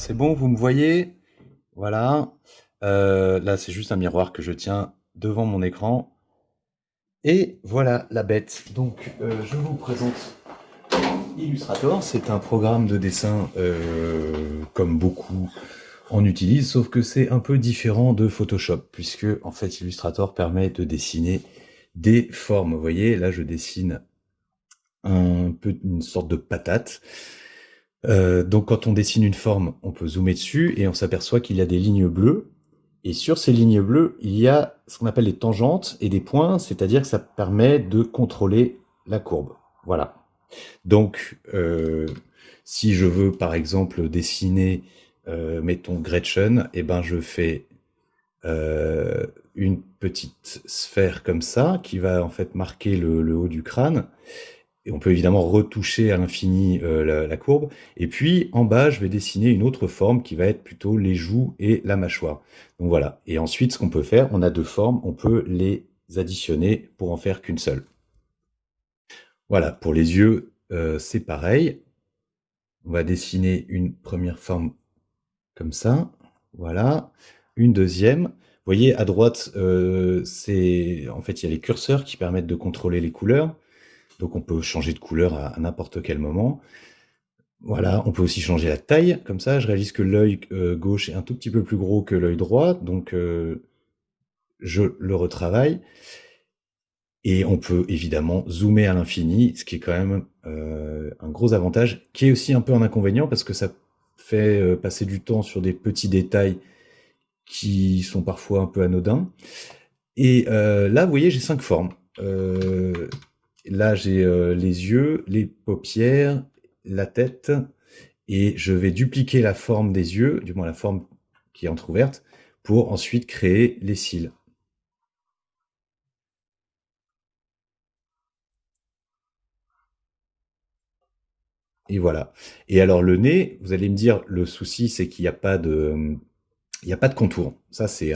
c'est bon, vous me voyez? Voilà. Euh, là, c'est juste un miroir que je tiens devant mon écran. Et voilà la bête. Donc, euh, je vous présente Illustrator. C'est un programme de dessin euh, comme beaucoup en utilisent, sauf que c'est un peu différent de Photoshop, puisque en fait Illustrator permet de dessiner des formes. Vous voyez, là je dessine un peu une sorte de patate. Euh, donc quand on dessine une forme, on peut zoomer dessus et on s'aperçoit qu'il y a des lignes bleues. Et sur ces lignes bleues, il y a ce qu'on appelle les tangentes et des points, c'est-à-dire que ça permet de contrôler la courbe. Voilà. Donc, euh, si je veux par exemple dessiner, euh, mettons Gretchen, et eh ben je fais une petite sphère comme ça qui va en fait marquer le haut du crâne et on peut évidemment retoucher à l'infini euh, la, courbe. Et puis en bas, je vais dessiner une autre forme qui va être plutôt les joues et la mâchoire. Donc voilà. Et ensuite, ce qu'on peut faire, on a deux formes, on peut les additionner pour en faire qu'une seule. Voilà, pour les yeux, euh, c'est pareil. On va dessiner une première forme comme ça. Voilà. Une deuxième. Vous voyez, à droite, euh, c'est en fait, il y a les curseurs qui permettent de contrôler les couleurs. Donc on peut changer de couleur à, n'importe quel moment. Voilà, on peut aussi changer la taille, comme ça je réalise que l'œil euh, gauche est un tout petit peu plus gros que l'œil droit, donc euh, je le retravaille. Et on peut évidemment zoomer à l'infini, ce qui est quand même euh, un gros avantage, qui est aussi un peu un inconvénient, parce que ça fait passer du temps sur des petits détails qui sont parfois un peu anodins. Et là, vous voyez, j'ai cinq formes. Là, j'ai euh, les yeux, les paupières, la tête, et je vais dupliquer la forme des yeux, du moins la forme qui est entrouverte, pour ensuite créer les cils. Et voilà. Et alors le nez, vous allez me dire, le souci, c'est qu'il n'y a pas de... Il n'y a pas de contour. Ça, c'est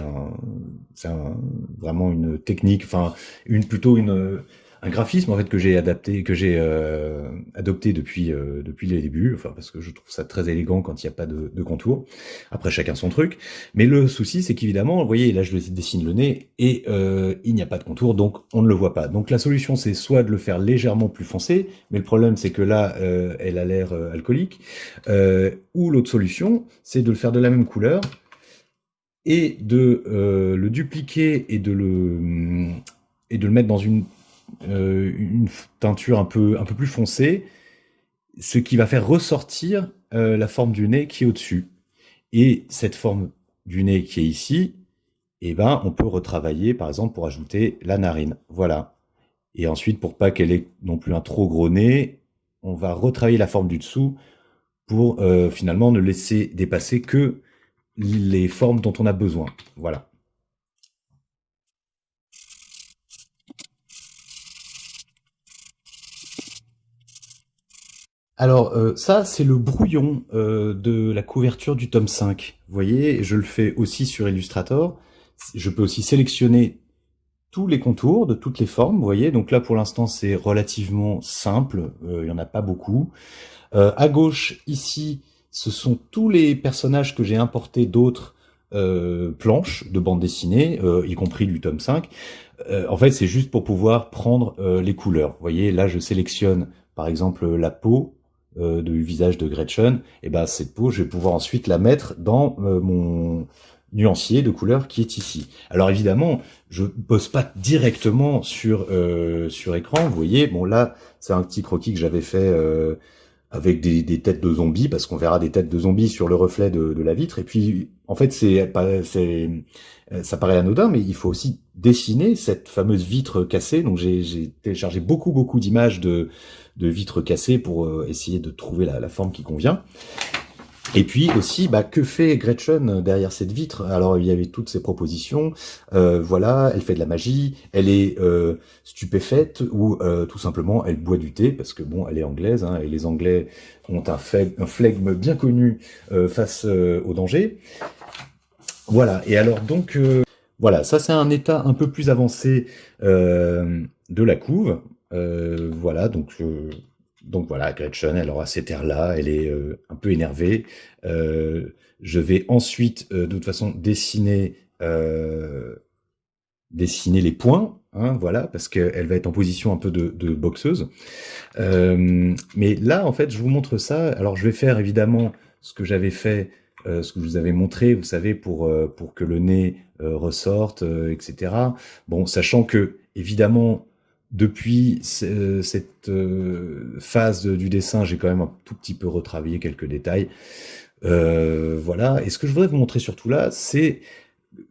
vraiment une technique, enfin, une, plutôt une, un graphisme en fait que j'ai adapté, que j'ai euh, adopté depuis euh, depuis les débuts, enfin parce que je trouve ça très élégant quand il n'y a pas de, contour. Après chacun son truc, mais le souci c'est qu'évidemment, vous voyez là je dessine le nez et euh, il n'y a pas de contour, donc on ne le voit pas. Donc la solution c'est soit de le faire légèrement plus foncé, mais le problème c'est que là elle a l'air alcoolique, ou l'autre solution c'est de le faire de la même couleur et de le dupliquer et de le et de le mettre dans une euh, une teinture un peu, un peu plus foncée, ce qui va faire ressortir euh, la forme du nez qui est au-dessus. Et cette forme du nez qui est ici, eh ben, on peut retravailler, par exemple, pour ajouter la narine. Voilà. Et ensuite, pour pas qu'elle ait non plus un trop gros nez, on va retravailler la forme du dessous pour euh, finalement ne laisser dépasser que les formes dont on a besoin. Voilà. Alors euh, ça, c'est le brouillon euh, de la couverture du tome 5. Vous voyez, je le fais aussi sur Illustrator. Je peux aussi sélectionner tous les contours de toutes les formes, vous voyez. Donc là, pour l'instant, c'est relativement simple. Euh, il y en a pas beaucoup. à gauche, ici, ce sont tous les personnages que j'ai importés d'autres planches de bande dessinée, y compris du tome 5. en fait, c'est juste pour pouvoir prendre les couleurs. Vous voyez, là, je sélectionne, par exemple, la peau, euh, du visage de Gretchen, et ben cette peau, je vais pouvoir ensuite la mettre dans euh, mon nuancier de couleur qui est ici. Alors évidemment, je pose pas directement sur euh, sur écran. Vous voyez, bon là, c'est un petit croquis que j'avais fait avec des, têtes de zombies, parce qu'on verra des têtes de zombies sur le reflet de, la vitre. Et puis, en fait, c'est c'est ça paraît anodin, mais il faut aussi dessiner cette fameuse vitre cassée. Donc j'ai téléchargé beaucoup beaucoup d'images de de vitres cassées pour euh, essayer de trouver la, forme qui convient. Et puis aussi, bah, que fait Gretchen derrière cette vitre? Alors il y avait toutes ces propositions. Euh, voilà, elle fait de la magie, elle est euh, stupéfaite ou tout simplement elle boit du thé parce que bon, elle est anglaise hein, et les Anglais ont un, un flegme bien connu face au danger. Voilà. Et alors donc voilà, ça c'est un état un peu plus avancé de la couve. Euh, voilà, donc euh, donc voilà, Gretchen, elle aura cet air-là, elle est euh, un peu énervée. Euh, je vais ensuite, euh, de toute façon, dessiner, dessiner les points, hein, voilà, parce qu'elle va être en position un peu de, de boxeuse. mais là, en fait, je vous montre ça. Alors, je vais faire évidemment ce que j'avais fait, ce que je vous avais montré, vous savez, pour pour que le nez ressorte, etc. Bon, sachant que évidemment depuis euh, cette euh, phase du dessin, j'ai quand même un tout petit peu retravaillé quelques détails. Euh, voilà. Et ce que je voudrais vous montrer surtout là, c'est,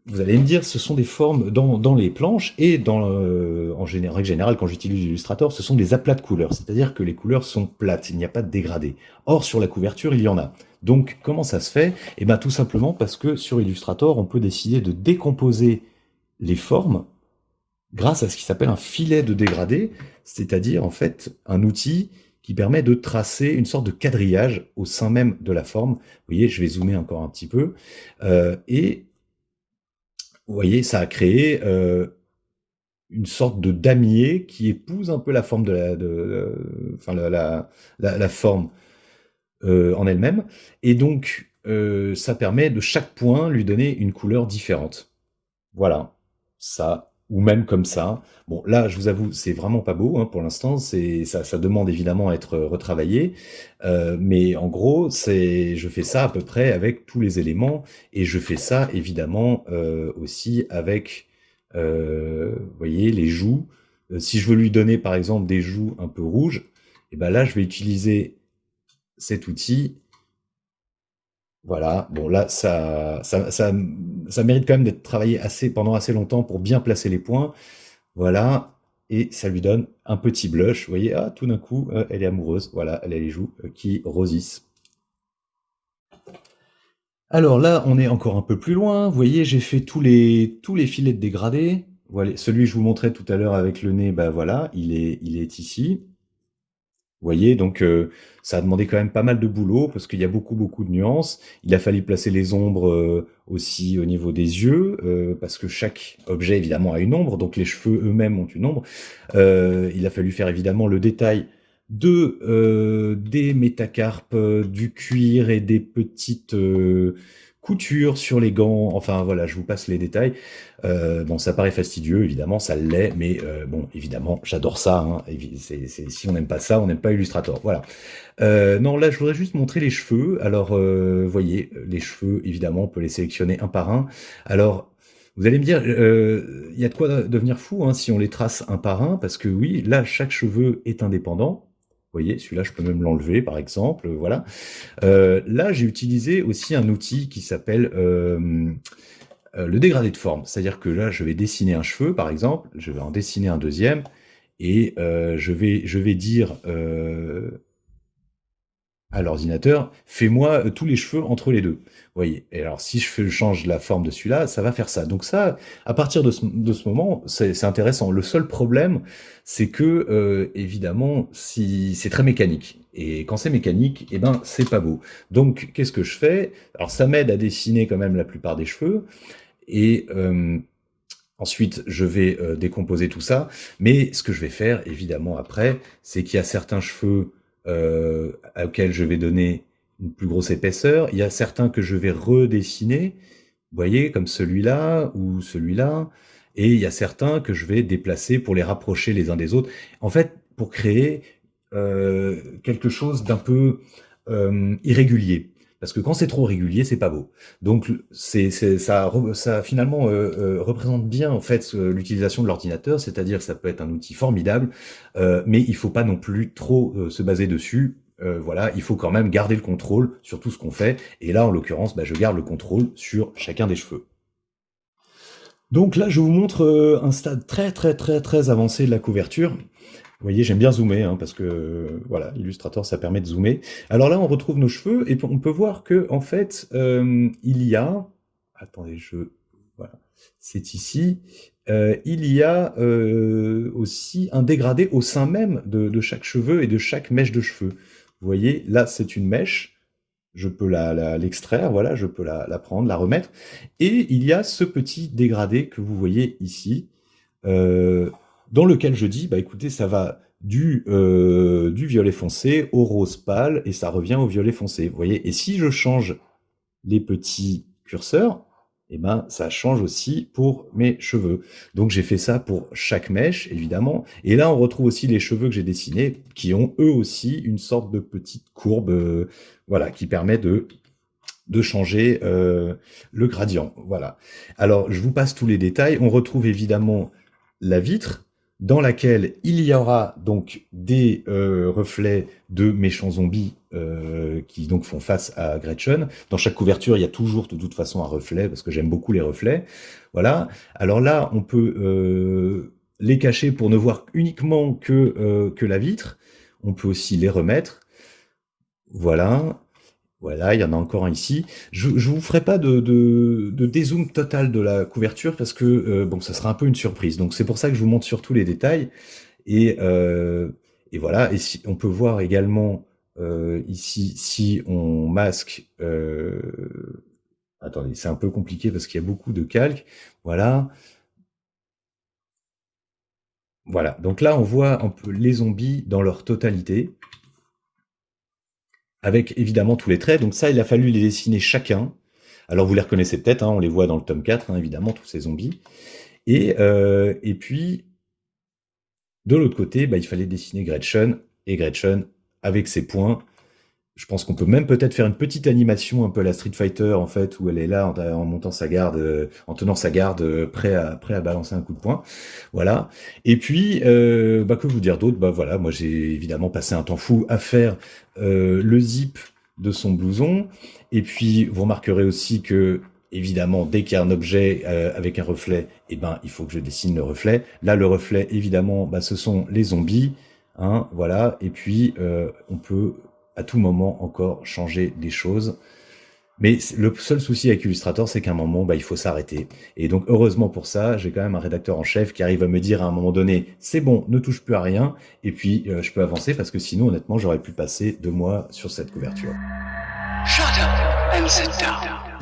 vous allez me dire, ce sont des formes dans, dans les planches et dans, en général, général, quand j'utilise Illustrator, ce sont des aplats de couleurs. C'est-à-dire que les couleurs sont plates, il n'y a pas de dégradé. Or, sur la couverture, il y en a. Donc, comment ça se fait? Eh bien, tout simplement parce que sur Illustrator, on peut décider de décomposer les formes grâce à ce qui s'appelle un filet de dégradé, c'est-à-dire en fait un outil qui permet de tracer une sorte de quadrillage au sein même de la forme. Vous voyez, je vais zoomer encore un petit peu. Euh, et vous voyez, ça a créé euh, une sorte de damier qui épouse un peu la forme de la, forme euh, en elle-même. Et donc, ça permet de chaque point lui donner une couleur différente. Voilà, ça ou même comme ça. Bon, là, je vous avoue, c'est vraiment pas beau hein, pour l'instant. C'est ça, ça demande évidemment à être retravaillé, euh, mais en gros, c'est je fais ça à peu près avec tous les éléments et je fais ça évidemment euh, aussi avec, euh, vous voyez, les joues. Si je veux lui donner par exemple des joues un peu rouges, et eh ben là, je vais utiliser cet outil voilà, bon là, ça, ça, ça, mérite quand même d'être travaillé assez, pendant assez longtemps pour bien placer les points. Voilà, et ça lui donne un petit blush. Vous voyez, ah, tout d'un coup, euh, elle est amoureuse. Voilà, elle a les joues euh, qui rosissent. Alors là, on est encore un peu plus loin. Vous voyez, j'ai fait tous les, tous les filets de dégradé. Voilà, celui que je vous montrais tout à l'heure avec le nez, bah voilà, il est, il est ici. Voyez, donc euh, ça a demandé quand même pas mal de boulot parce qu'il y a beaucoup beaucoup de nuances. Il a fallu placer les ombres euh, aussi au niveau des yeux euh, parce que chaque objet évidemment a une ombre, donc les cheveux eux-mêmes ont une ombre. il a fallu faire évidemment le détail de des métacarpes, du cuir et des petites couture sur les gants, enfin voilà, je vous passe les détails. Euh, bon, ça paraît fastidieux, évidemment, ça l'est, mais euh, bon, évidemment, j'adore ça. Hein, si on n'aime pas ça, on n'aime pas Illustrator. Voilà. Euh, non, là, je voudrais juste montrer les cheveux. Alors, vous voyez, les cheveux, évidemment, on peut les sélectionner un par un. Alors, vous allez me dire, il y a de quoi devenir fou hein, si on les trace un par un, parce que oui, là, chaque cheveu est indépendant. Vous voyez, celui-là, je peux même l'enlever, par exemple. Voilà. Euh, là, j'ai utilisé aussi un outil qui s'appelle euh, euh, le dégradé de forme. C'est-à-dire que là, je vais dessiner un cheveu, par exemple. Je vais en dessiner un deuxième. Et je, vais, je vais dire à l'ordinateur, fais-moi tous les cheveux entre les deux voyez. Et alors, si je change la forme de celui-là, ça va faire ça. Donc ça, à partir de ce, de ce moment, c'est intéressant. Le seul problème, c'est que, euh, évidemment, si c'est très mécanique. Et quand c'est mécanique, eh ben, c'est pas beau. Donc, qu'est-ce que je fais? Alors, ça m'aide à dessiner quand même la plupart des cheveux. Et... Euh, Ensuite, je vais euh, décomposer tout ça, mais ce que je vais faire, évidemment, après, c'est qu'il y a certains cheveux euh, auxquels je vais donner une plus grosse épaisseur. Il y a certains que je vais redessiner, vous voyez, comme celui-là ou celui-là. Et il y a certains que je vais déplacer pour les rapprocher les uns des autres. En fait, pour créer euh, quelque chose d'un peu euh, irrégulier. Parce que quand c'est trop régulier, c'est pas beau. Donc c'est ça, finalement euh, euh, représente bien en fait l'utilisation de l'ordinateur, c'est-à-dire ça peut être un outil formidable, euh, mais il faut pas non plus trop se baser dessus euh, voilà, il faut quand même garder le contrôle sur tout ce qu'on fait. Et là, en l'occurrence, bah, je garde le contrôle sur chacun des cheveux. Donc là, je vous montre euh, un stade très très très très avancé de la couverture. Vous voyez, j'aime bien zoomer, hein, parce que voilà, Illustrator, ça permet de zoomer. Alors là, on retrouve nos cheveux, et on peut voir que en fait, euh, il y a... Attendez, je... Voilà, c'est ici. il y a aussi un dégradé au sein même de chaque cheveu et de chaque mèche de cheveux. Vous voyez, là, c'est une mèche. Je peux l'extraire, la, voilà, je peux la, prendre, la remettre. Et il y a ce petit dégradé que vous voyez ici, euh, dans lequel je dis, bah écoutez, ça va du, euh, du violet foncé au rose pâle et ça revient au violet foncé. Vous voyez Et si je change les petits curseurs, eh ben, ça change aussi pour mes cheveux. Donc j'ai fait ça pour chaque mèche, évidemment. Et là, on retrouve aussi les cheveux que j'ai dessinés, qui ont eux aussi une sorte de petite courbe, euh, voilà, qui permet de de changer euh, le gradient. Voilà. Alors, je vous passe tous les détails. On retrouve évidemment la vitre, dans laquelle il y aura donc des euh, reflets de méchants zombies euh, qui donc font face à Gretchen. Dans chaque couverture, il y a toujours de toute façon un reflet, parce que j'aime beaucoup les reflets. Voilà. Alors là, on peut euh, les cacher pour ne voir uniquement que, que la vitre. On peut aussi les remettre. Voilà. Voilà, il y en a encore un ici. Je ne vous ferai pas de, de, dézoom total de la couverture parce que euh, bon, ça sera un peu une surprise. Donc c'est pour ça que je vous montre surtout les détails. Et, euh, et voilà, et si, on peut voir également euh, ici, si on masque... attendez, c'est un peu compliqué parce qu'il y a beaucoup de calques. Voilà. Voilà, donc là on voit un peu les zombies dans leur totalité avec évidemment tous les traits. Donc ça, il a fallu les dessiner chacun. Alors vous les reconnaissez peut-être, hein, on les voit dans le tome 4, hein, évidemment, tous ces zombies. Et, euh, et puis, de l'autre côté, bah, il fallait dessiner Gretchen, et Gretchen, avec ses points, je pense qu'on peut même peut-être faire une petite animation un peu à la Street Fighter en fait où elle est là en, montant sa garde, euh, en tenant sa garde, euh, prêt à balancer un coup de poing. Voilà. Et puis, euh, bah, que vous dire d'autre? Bah voilà, moi j'ai évidemment passé un temps fou à faire le zip de son blouson. Et puis vous remarquerez aussi que évidemment, dès qu'il y a un objet avec un reflet, eh ben, il faut que je dessine le reflet. Là, le reflet, évidemment, bah, ce sont les zombies. Hein, voilà. Et puis, on peut à tout moment encore changer des choses. Mais le seul souci avec Illustrator, c'est qu'à un moment, bah, il faut s'arrêter. Et donc, heureusement pour ça, j'ai quand même un rédacteur en chef qui arrive à me dire à un moment donné, c'est bon, ne touche plus à rien, et puis euh, je peux avancer parce que sinon, honnêtement, j'aurais pu passer deux mois sur cette couverture. Shut up.